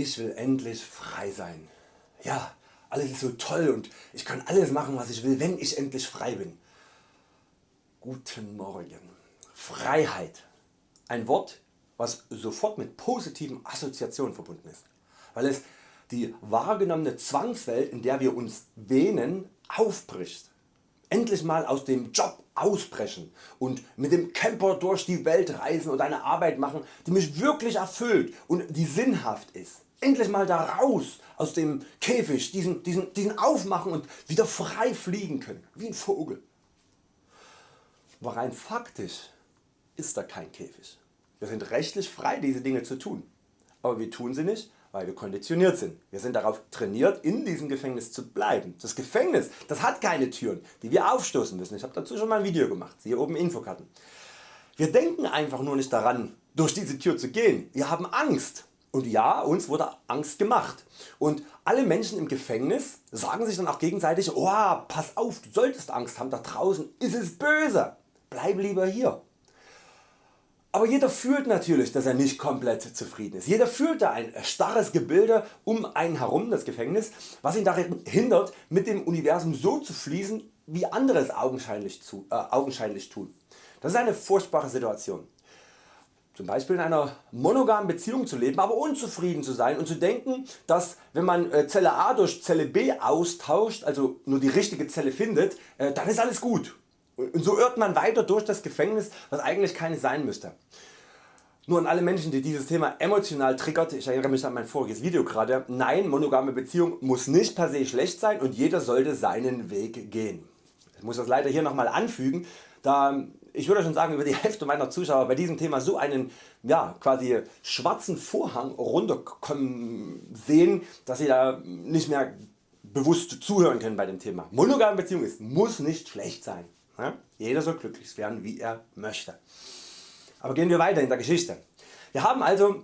Ich will endlich frei sein. Ja, alles ist so toll und ich kann alles machen was ich will wenn ich endlich frei bin. Guten Morgen. Freiheit. Ein Wort was sofort mit positiven Assoziationen verbunden ist, weil es die wahrgenommene Zwangswelt in der wir uns wähnen aufbricht. Endlich mal aus dem Job ausbrechen und mit dem Camper durch die Welt reisen und eine Arbeit machen die mich wirklich erfüllt und die sinnhaft ist. Endlich mal da raus aus dem Käfig, diesen, diesen, diesen aufmachen und wieder frei fliegen können, wie ein Vogel. Aber rein faktisch ist da kein Käfig. Wir sind rechtlich frei diese Dinge zu tun, aber wir tun sie nicht weil wir konditioniert sind. Wir sind darauf trainiert in diesem Gefängnis zu bleiben. Das Gefängnis das hat keine Türen die wir aufstoßen müssen. Ich habe dazu schon mal ein Video gemacht, hier oben Infokarten. Wir denken einfach nur nicht daran durch diese Tür zu gehen. Wir haben Angst. Und ja, uns wurde Angst gemacht. Und alle Menschen im Gefängnis sagen sich dann auch gegenseitig, oh, pass auf, du solltest Angst haben, da draußen ist es böse, bleib lieber hier. Aber jeder fühlt natürlich dass er nicht komplett zufrieden ist. Jeder fühlt da ein starres Gebilde um einen herum, das Gefängnis, was ihn daran hindert mit dem Universum so zu fließen wie andere es augenscheinlich, zu, äh, augenscheinlich tun. Das ist eine furchtbare Situation. Zum Beispiel in einer monogamen Beziehung zu leben, aber unzufrieden zu sein und zu denken, dass wenn man äh, Zelle A durch Zelle B austauscht, also nur die richtige Zelle findet, äh, dann ist alles gut und so irrt man weiter durch das Gefängnis, was eigentlich keines sein müsste. Nur an alle Menschen die dieses Thema emotional triggert, ich erinnere mich an mein voriges Video gerade, nein monogame Beziehung muss nicht per se schlecht sein und jeder sollte seinen Weg gehen. Ich muss das leider hier nochmal anfügen, da ich würde schon sagen über die Hälfte meiner Zuschauer bei diesem Thema so einen ja, quasi schwarzen Vorhang runterkommen sehen, dass sie da nicht mehr bewusst zuhören können bei dem Thema. Monogame Beziehung ist, muss nicht schlecht sein. Jeder soll glücklich werden wie er möchte. Aber gehen wir weiter in der Geschichte. Wir haben also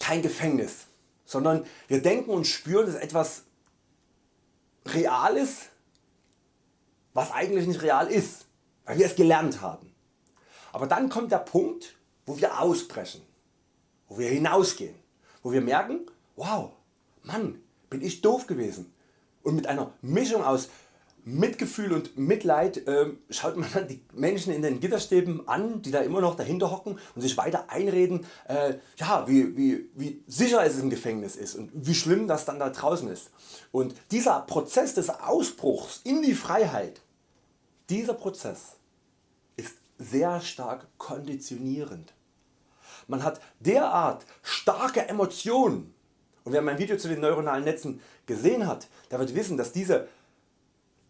kein Gefängnis, sondern wir denken und spüren dass etwas real ist, was eigentlich nicht real ist, weil wir es gelernt haben. Aber dann kommt der Punkt wo wir ausbrechen, wo wir hinausgehen, wo wir merken wow Mann bin ich doof gewesen und mit einer Mischung aus Mitgefühl und Mitleid äh, schaut man dann die Menschen in den Gitterstäben an, die da immer noch dahinter hocken und sich weiter einreden, äh, ja, wie, wie, wie sicher es im Gefängnis ist und wie schlimm das dann da draußen ist. Und dieser Prozess des Ausbruchs in die Freiheit, dieser Prozess sehr stark konditionierend. Man hat derart starke Emotionen und wer mein Video zu den neuronalen Netzen gesehen hat, der wird wissen, dass diese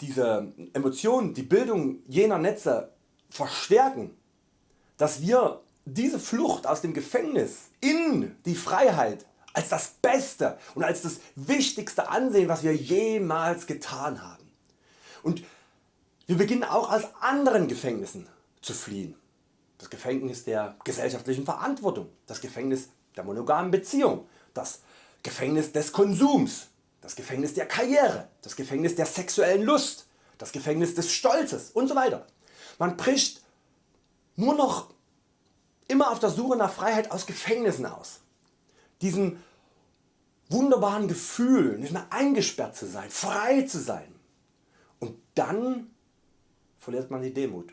diese Emotionen, die Bildung jener Netze verstärken, dass wir diese Flucht aus dem Gefängnis in die Freiheit als das Beste und als das Wichtigste ansehen was wir jemals getan haben. Und wir beginnen auch aus anderen Gefängnissen zu fliehen. Das Gefängnis der gesellschaftlichen Verantwortung, das Gefängnis der monogamen Beziehung, das Gefängnis des Konsums, das Gefängnis der Karriere, das Gefängnis der sexuellen Lust, das Gefängnis des Stolzes und so weiter. Man bricht nur noch immer auf der Suche nach Freiheit aus Gefängnissen aus. Diesem wunderbaren Gefühl nicht mehr eingesperrt zu sein, frei zu sein. Und dann verliert man die Demut.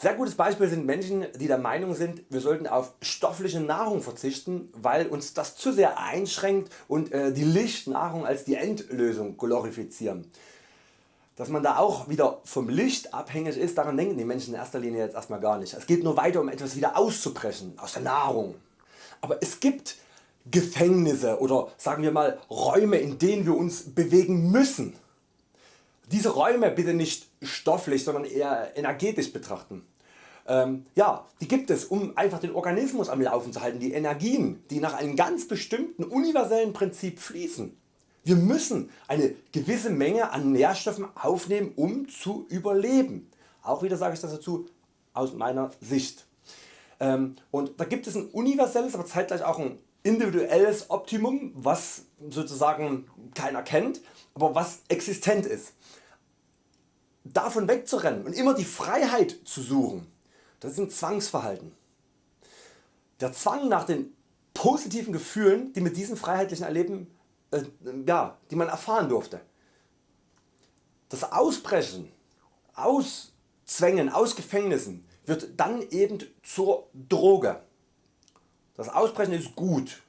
Sehr gutes Beispiel sind Menschen die der Meinung sind wir sollten auf stoffliche Nahrung verzichten weil uns das zu sehr einschränkt und äh, die Lichtnahrung als die Endlösung glorifizieren. Dass man da auch wieder vom Licht abhängig ist daran denken die Menschen in erster Linie jetzt erstmal gar nicht. Es geht nur weiter um etwas wieder auszubrechen aus der Nahrung. Aber es gibt Gefängnisse oder sagen wir mal Räume in denen wir uns bewegen müssen diese Räume bitte nicht stofflich, sondern eher energetisch betrachten. Ähm, ja, die gibt es um einfach den Organismus am Laufen zu halten, die Energien die nach einem ganz bestimmten universellen Prinzip fließen. Wir müssen eine gewisse Menge an Nährstoffen aufnehmen um zu überleben. Auch wieder sage ich das dazu aus meiner Sicht. Ähm, und da gibt es ein universelles aber zeitgleich auch ein individuelles Optimum was sozusagen keiner kennt, aber was existent ist davon wegzurennen und immer die Freiheit zu suchen, das ist ein Zwangsverhalten. Der Zwang nach den positiven Gefühlen die mit diesem freiheitlichen Erleben äh, ja, die man erfahren durfte. Das Ausbrechen aus Zwängen, aus Gefängnissen wird dann eben zur Droge. Das Ausbrechen ist gut,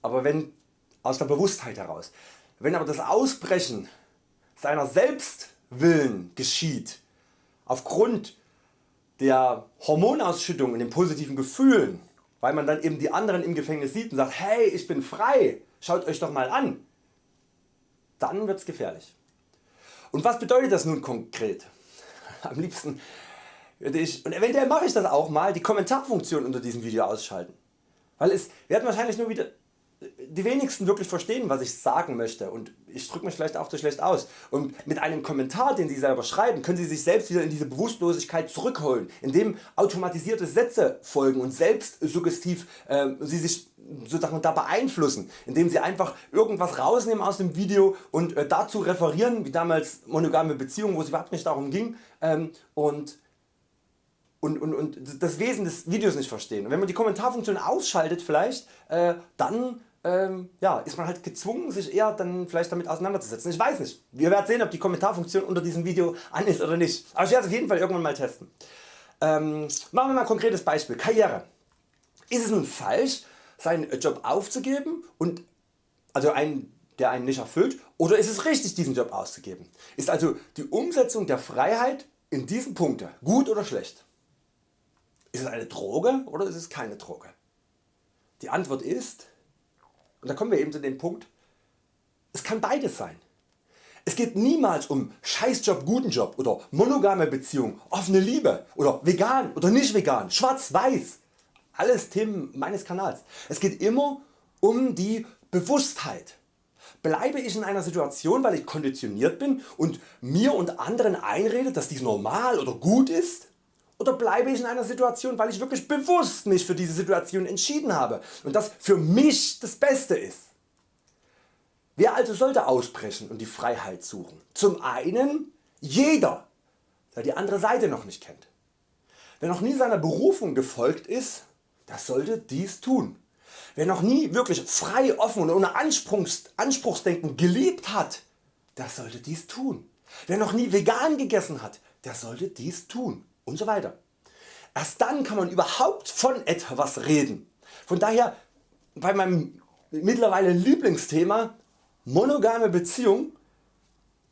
aber wenn aus der Bewusstheit heraus. Wenn aber das Ausbrechen seiner Selbstwillen geschieht, aufgrund der Hormonausschüttung und den positiven Gefühlen, weil man dann eben die anderen im Gefängnis sieht und sagt, hey ich bin frei, schaut Euch doch mal an, dann wird's gefährlich. Und was bedeutet das nun konkret? Am liebsten und eventuell mache ich das auch mal, die Kommentarfunktion unter diesem Video ausschalten. Weil es werden wahrscheinlich nur wieder die wenigsten wirklich verstehen was ich sagen möchte. Und ich drücke mich vielleicht auch zu schlecht aus. Und mit einem Kommentar den Sie selber schreiben können Sie sich selbst wieder in diese Bewusstlosigkeit zurückholen indem automatisierte Sätze folgen und selbst suggestiv äh, Sie sich sozusagen da beeinflussen, indem Sie einfach irgendwas rausnehmen aus dem Video und äh, dazu referieren, wie damals monogame Beziehungen, wo es überhaupt nicht darum ging. Ähm, und und, und, und das Wesen des Videos nicht verstehen. Und wenn man die Kommentarfunktion ausschaltet vielleicht, äh, dann ähm, ja, ist man halt gezwungen sich eher dann vielleicht damit auseinanderzusetzen. Ich weiß nicht. Wir werden sehen ob die Kommentarfunktion unter diesem Video an ist oder nicht. Aber ich werde es auf jeden Fall irgendwann mal testen. Ähm, machen wir mal ein konkretes Beispiel. Karriere. Ist es nun falsch seinen Job aufzugeben und also einen der einen nicht erfüllt oder ist es richtig diesen Job auszugeben? Ist also die Umsetzung der Freiheit in diesen Punkten gut oder schlecht? Ist es eine Droge oder ist es keine Droge? Die Antwort ist und da kommen wir eben zu dem Punkt, es kann beides sein. Es geht niemals um Scheißjob, guten Job oder monogame Beziehung, offene Liebe oder vegan oder nicht vegan, schwarz, weiß. Alles Themen meines Kanals. Es geht immer um die Bewusstheit. Bleibe ich in einer Situation weil ich konditioniert bin und mir und anderen einrede dass dies normal oder gut ist oder bleibe ich in einer Situation weil ich wirklich bewusst mich für diese Situation entschieden habe und das für mich das Beste ist. Wer also sollte ausbrechen und die Freiheit suchen? Zum einen jeder der die andere Seite noch nicht kennt. Wer noch nie seiner Berufung gefolgt ist, der sollte dies tun. Wer noch nie wirklich frei, offen und ohne Anspruchs, Anspruchsdenken geliebt hat, der sollte dies tun. Wer noch nie vegan gegessen hat, der sollte dies tun und so weiter. Erst dann kann man überhaupt von etwas reden. Von daher bei meinem mittlerweile Lieblingsthema monogame Beziehung.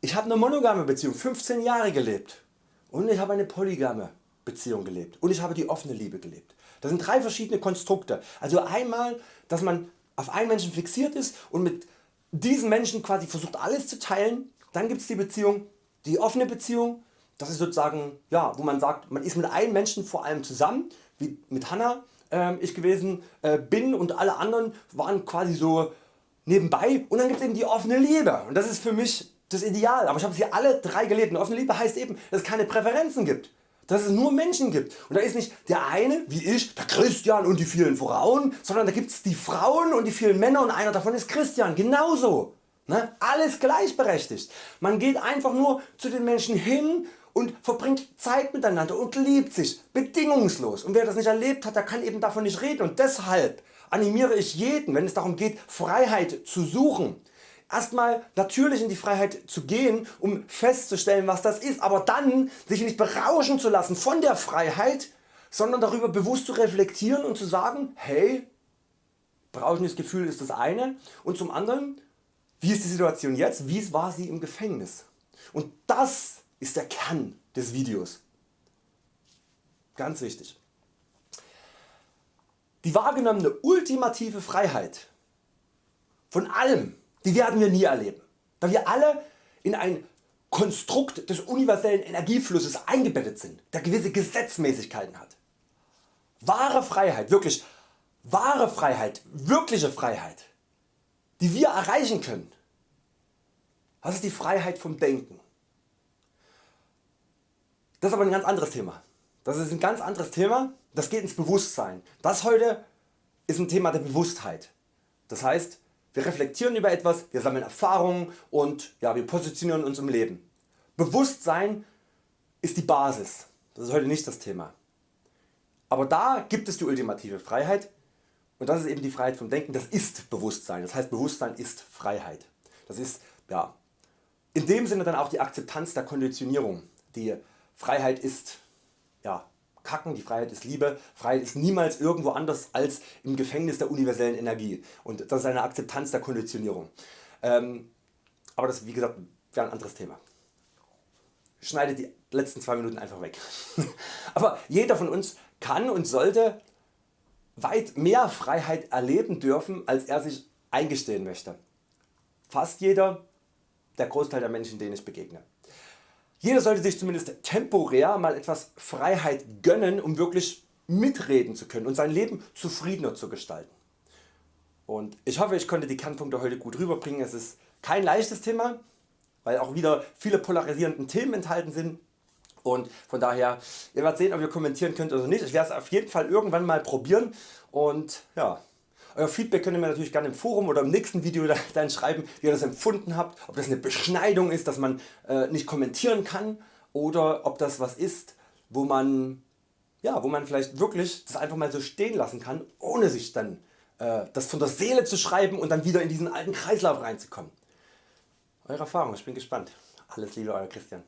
Ich habe eine monogame Beziehung 15 Jahre gelebt und ich habe eine polygame Beziehung gelebt und ich habe die offene Liebe gelebt. Das sind drei verschiedene Konstrukte. Also einmal dass man auf einen Menschen fixiert ist und mit diesen Menschen quasi versucht alles zu teilen. Dann gibt es die Beziehung, die offene Beziehung das ist sozusagen, ja, wo man sagt, man ist mit einem Menschen vor allem zusammen, wie mit Hanna äh, ich gewesen äh, bin und alle anderen waren quasi so nebenbei und dann gibt es eben die offene Liebe. Und das ist für mich das Ideal, aber ich habe sie alle drei gelebt und offene Liebe heißt eben, dass es keine Präferenzen gibt, dass es nur Menschen gibt. Und da ist nicht der eine wie ich, der Christian und die vielen Frauen, sondern da gibt es die Frauen und die vielen Männer und einer davon ist Christian, genauso. Ne? Alles gleichberechtigt. Man geht einfach nur zu den Menschen hin und verbringt Zeit miteinander und liebt sich bedingungslos und wer das nicht erlebt hat der kann eben davon nicht reden und deshalb animiere ich jeden wenn es darum geht Freiheit zu suchen erstmal natürlich in die Freiheit zu gehen um festzustellen was das ist, aber dann sich nicht berauschen zu lassen von der Freiheit sondern darüber bewusst zu reflektieren und zu sagen hey berauschendes Gefühl ist das eine und zum anderen wie ist die Situation jetzt, wie war sie im Gefängnis und das ist der Kern des Videos. Ganz wichtig. Die wahrgenommene ultimative Freiheit von allem, die werden wir nie erleben, da wir alle in ein Konstrukt des universellen Energieflusses eingebettet sind, der gewisse Gesetzmäßigkeiten hat. Wahre Freiheit, wirklich wahre Freiheit, wirkliche Freiheit, die wir erreichen können, das ist die Freiheit vom Denken. Das ist aber ein ganz anderes Thema. Das ist ein ganz anderes Thema, das geht ins Bewusstsein. Das heute ist ein Thema der Bewusstheit. Das heißt wir reflektieren über etwas, wir sammeln Erfahrungen und ja, wir positionieren uns im Leben. Bewusstsein ist die Basis, das ist heute nicht das Thema. Aber da gibt es die ultimative Freiheit und das ist eben die Freiheit vom Denken, das ist Bewusstsein, das heißt Bewusstsein ist Freiheit. Das ist ja, in dem Sinne dann auch die Akzeptanz der Konditionierung. Die Freiheit ist ja, Kacken, die Freiheit ist Liebe, Freiheit ist niemals irgendwo anders als im Gefängnis der universellen Energie und das ist eine Akzeptanz der Konditionierung. Ähm, aber das wie gesagt wäre ein anderes Thema. Schneidet die letzten zwei Minuten einfach weg. aber jeder von uns kann und sollte weit mehr Freiheit erleben dürfen als er sich eingestehen möchte. Fast jeder, der Großteil der Menschen denen ich begegne. Jeder sollte sich zumindest temporär mal etwas Freiheit gönnen um wirklich mitreden zu können und sein Leben zufriedener zu gestalten. Und ich hoffe ich konnte die Kernpunkte heute gut rüberbringen. Es ist kein leichtes Thema, weil auch wieder viele polarisierende Themen enthalten sind und von daher, ihr werdet sehen ob ihr kommentieren könnt oder nicht. Ich werde es auf jeden Fall irgendwann mal probieren und ja, euer Feedback könnt ihr mir natürlich gerne im Forum oder im nächsten Video dann schreiben wie ihr das empfunden habt, ob das eine Beschneidung ist, dass man äh, nicht kommentieren kann oder ob das was ist wo man, ja, wo man vielleicht wirklich das einfach mal so stehen lassen kann ohne sich dann äh, das von der Seele zu schreiben und dann wieder in diesen alten Kreislauf reinzukommen. Eure Erfahrung, ich bin gespannt. Alles Liebe Euer Christian.